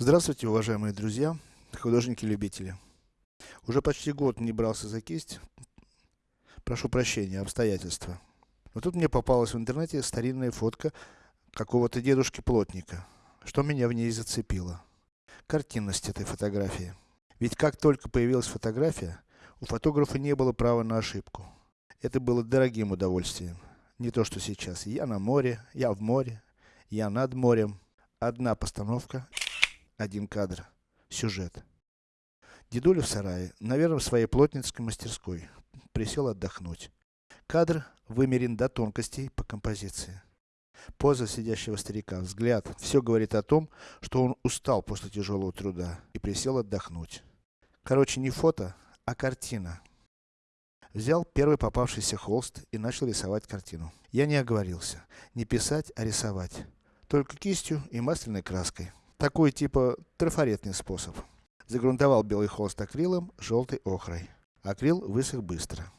Здравствуйте, уважаемые друзья, художники-любители. Уже почти год не брался за кисть, прошу прощения, обстоятельства. Но тут мне попалась в интернете старинная фотка какого-то дедушки-плотника, что меня в ней зацепило. Картинность этой фотографии. Ведь как только появилась фотография, у фотографа не было права на ошибку. Это было дорогим удовольствием. Не то что сейчас. Я на море, я в море, я над морем. Одна постановка, один кадр, сюжет. Дедуля в сарае, наверное в своей плотницкой мастерской, присел отдохнуть. Кадр вымерен до тонкостей по композиции. Поза сидящего старика, взгляд, все говорит о том, что он устал после тяжелого труда и присел отдохнуть. Короче, не фото, а картина. Взял первый попавшийся холст и начал рисовать картину. Я не оговорился. Не писать, а рисовать. Только кистью и масляной краской. Такой типа трафаретный способ. Загрунтовал белый холст акрилом, желтой охрой. Акрил высох быстро.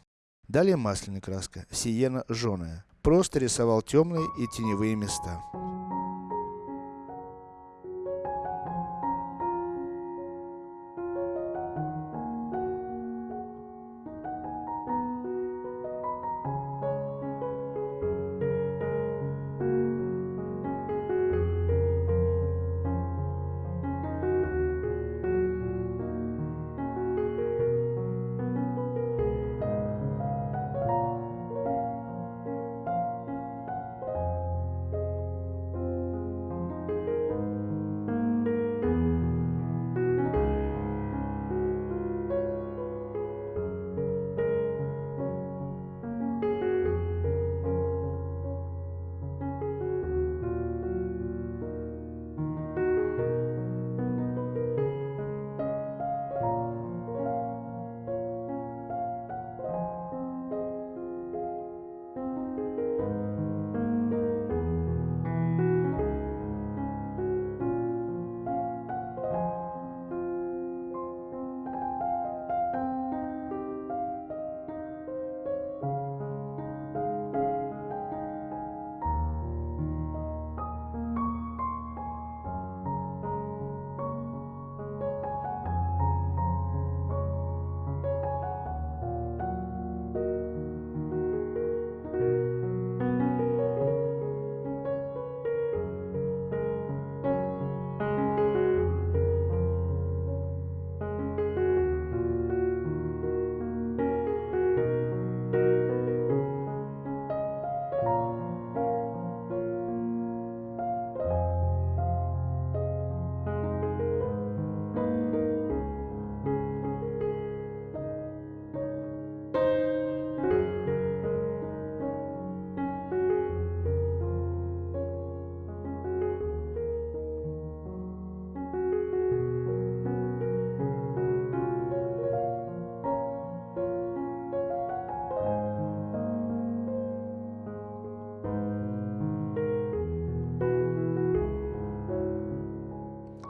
Далее масляная краска, сиена жженая. Просто рисовал темные и теневые места.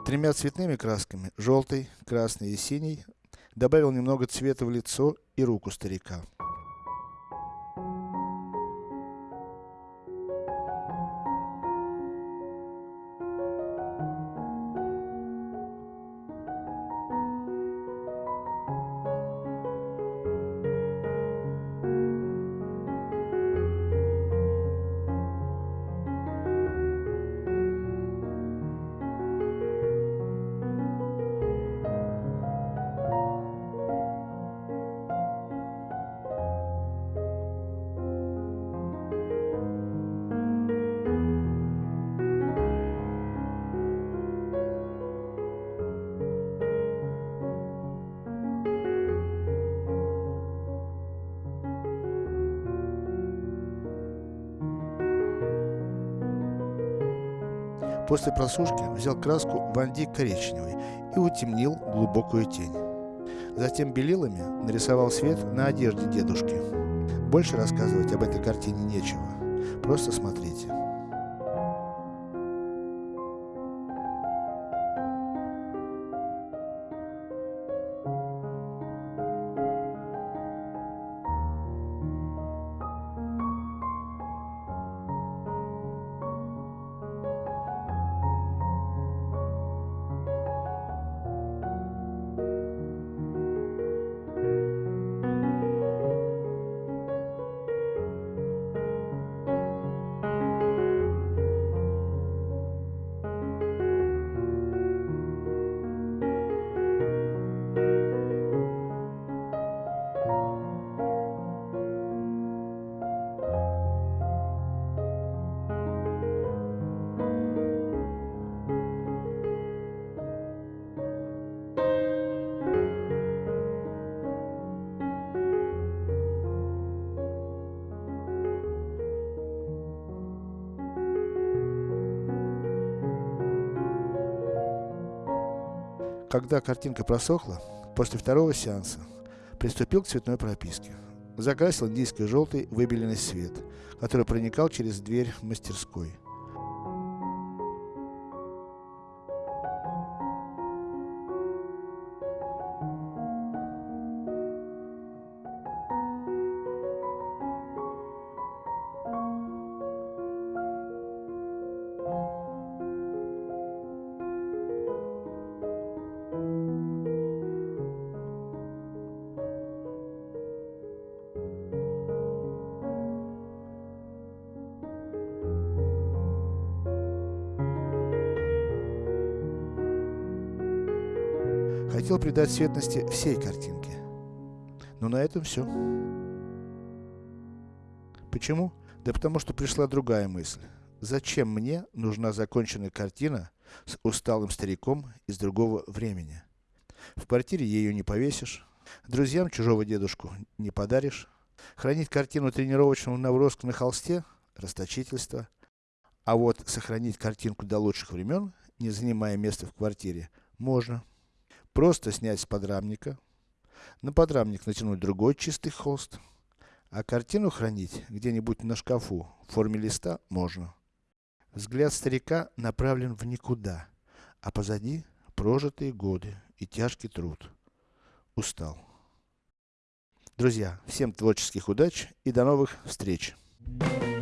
Тремя цветными красками, желтой, красной и синей, добавил немного цвета в лицо и руку старика. После просушки взял краску Ванди коричневый и утемнил глубокую тень. Затем белилами нарисовал свет на одежде дедушки. Больше рассказывать об этой картине нечего. Просто смотрите. Когда картинка просохла, после второго сеанса, приступил к цветной прописке. Закрасил индийский желтый выбеленный свет, который проникал через дверь мастерской. Хотел придать светности всей картинке. Но на этом все. Почему? Да потому что пришла другая мысль. Зачем мне нужна законченная картина с усталым стариком из другого времени? В квартире ее не повесишь, друзьям чужого дедушку не подаришь, хранить картину тренировочного наброска на холсте – расточительство. А вот сохранить картинку до лучших времен, не занимая места в квартире, можно. Просто снять с подрамника, на подрамник натянуть другой чистый холст, а картину хранить где-нибудь на шкафу в форме листа можно. Взгляд старика направлен в никуда, а позади прожитые годы и тяжкий труд. Устал. Друзья, всем творческих удач и до новых встреч! Thank you.